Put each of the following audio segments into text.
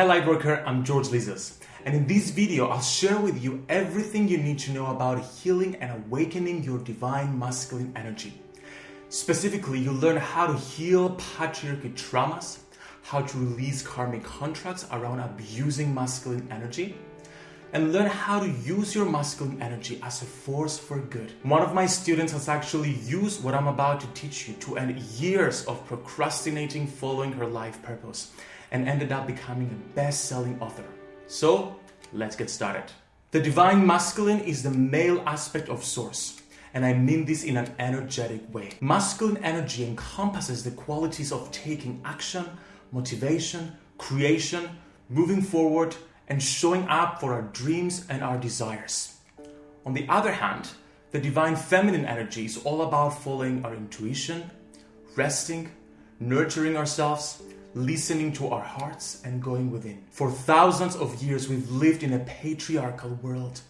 Hi Lightworker, I'm George Lizos, and in this video I'll share with you everything you need to know about healing and awakening your divine masculine energy. Specifically, you'll learn how to heal patriarchy traumas, how to release karmic contracts around abusing masculine energy, and learn how to use your masculine energy as a force for good. One of my students has actually used what I'm about to teach you to end years of procrastinating following her life purpose and ended up becoming a best selling author. So, let's get started. The divine masculine is the male aspect of Source. And I mean this in an energetic way. Masculine energy encompasses the qualities of taking action, motivation, creation, moving forward, and showing up for our dreams and our desires. On the other hand, the divine feminine energy is all about following our intuition, resting, nurturing ourselves, listening to our hearts, and going within. For thousands of years, we've lived in a patriarchal world,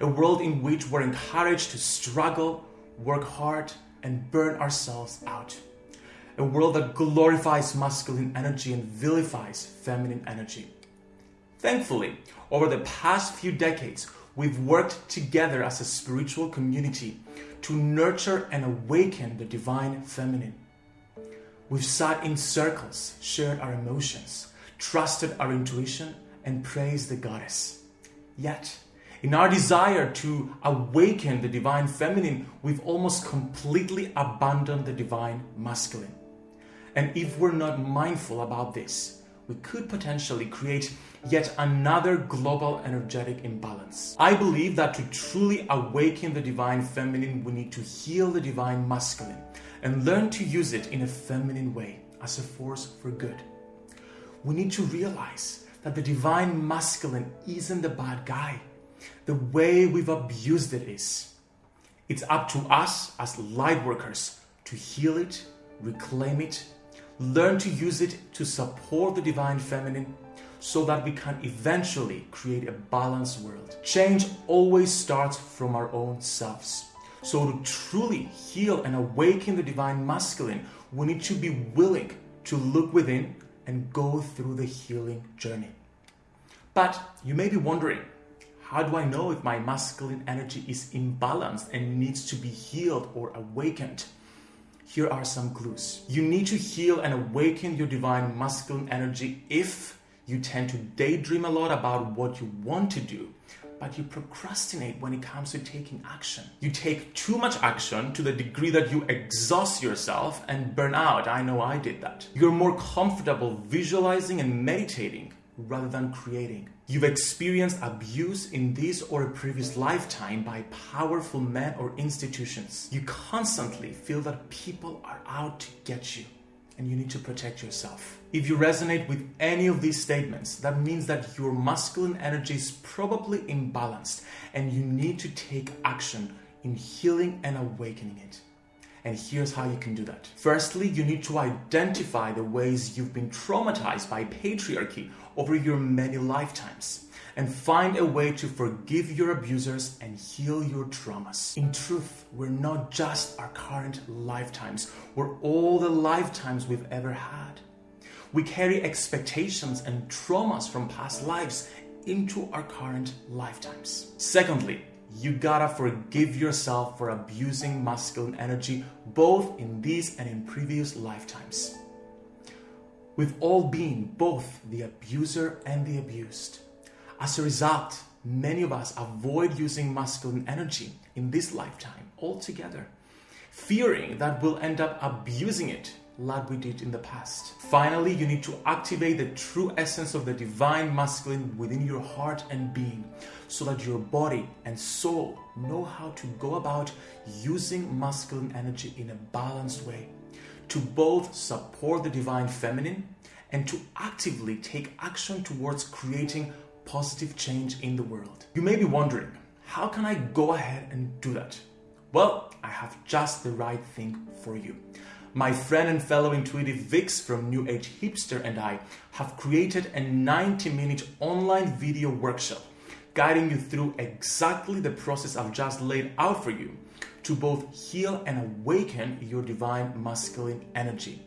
a world in which we're encouraged to struggle, work hard, and burn ourselves out. A world that glorifies masculine energy and vilifies feminine energy. Thankfully, over the past few decades, we've worked together as a spiritual community to nurture and awaken the divine feminine. We've sat in circles, shared our emotions, trusted our intuition, and praised the goddess. Yet, in our desire to awaken the divine feminine, we've almost completely abandoned the divine masculine. And if we're not mindful about this, we could potentially create yet another global energetic imbalance. I believe that to truly awaken the divine feminine, we need to heal the divine masculine and learn to use it in a feminine way as a force for good. We need to realize that the divine masculine isn't the bad guy. The way we've abused it is. It's up to us as light workers to heal it, reclaim it, learn to use it to support the divine feminine so that we can eventually create a balanced world. Change always starts from our own selves. So, to truly heal and awaken the divine masculine, we need to be willing to look within and go through the healing journey. But you may be wondering, how do I know if my masculine energy is imbalanced and needs to be healed or awakened? Here are some clues. You need to heal and awaken your divine masculine energy if you tend to daydream a lot about what you want to do, but you procrastinate when it comes to taking action. You take too much action to the degree that you exhaust yourself and burn out. I know I did that. You're more comfortable visualizing and meditating rather than creating. You've experienced abuse in this or a previous lifetime by powerful men or institutions. You constantly feel that people are out to get you and you need to protect yourself. If you resonate with any of these statements, that means that your masculine energy is probably imbalanced and you need to take action in healing and awakening it. And here's how you can do that. Firstly, you need to identify the ways you've been traumatized by patriarchy over your many lifetimes and find a way to forgive your abusers and heal your traumas. In truth, we're not just our current lifetimes, we're all the lifetimes we've ever had. We carry expectations and traumas from past lives into our current lifetimes. Secondly, you gotta forgive yourself for abusing masculine energy both in these and in previous lifetimes. We've all been both the abuser and the abused. As a result, many of us avoid using masculine energy in this lifetime altogether, fearing that we'll end up abusing it like we did in the past. Finally, you need to activate the true essence of the divine masculine within your heart and being so that your body and soul know how to go about using masculine energy in a balanced way to both support the divine feminine and to actively take action towards creating positive change in the world. You may be wondering, how can I go ahead and do that? Well, I have just the right thing for you. My friend and fellow intuitive Vix from New Age Hipster and I have created a 90 minute online video workshop guiding you through exactly the process I've just laid out for you to both heal and awaken your divine masculine energy.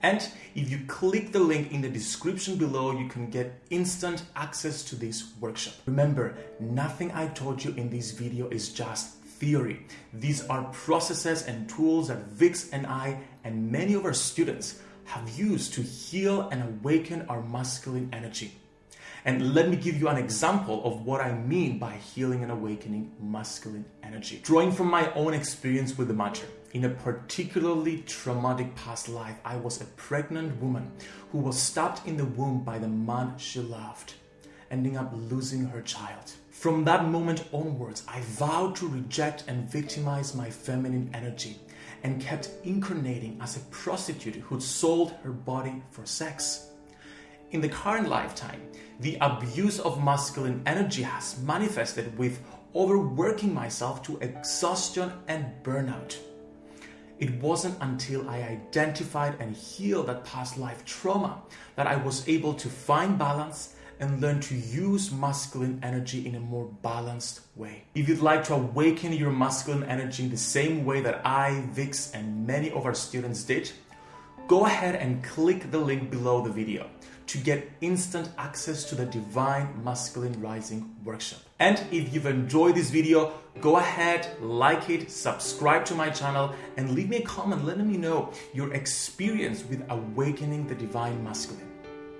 And if you click the link in the description below, you can get instant access to this workshop. Remember, nothing I taught you in this video is just theory. These are processes and tools that Vix and I and many of our students have used to heal and awaken our masculine energy. And let me give you an example of what I mean by healing and awakening masculine energy. Drawing from my own experience with the matter, in a particularly traumatic past life, I was a pregnant woman who was stabbed in the womb by the man she loved, ending up losing her child. From that moment onwards, I vowed to reject and victimize my feminine energy and kept incarnating as a prostitute who sold her body for sex. In the current lifetime, the abuse of masculine energy has manifested with overworking myself to exhaustion and burnout. It wasn't until I identified and healed that past life trauma that I was able to find balance and learn to use masculine energy in a more balanced way. If you'd like to awaken your masculine energy in the same way that I, Vix, and many of our students did, go ahead and click the link below the video to get instant access to the Divine Masculine Rising workshop. And if you've enjoyed this video, go ahead, like it, subscribe to my channel, and leave me a comment letting me know your experience with awakening the Divine Masculine.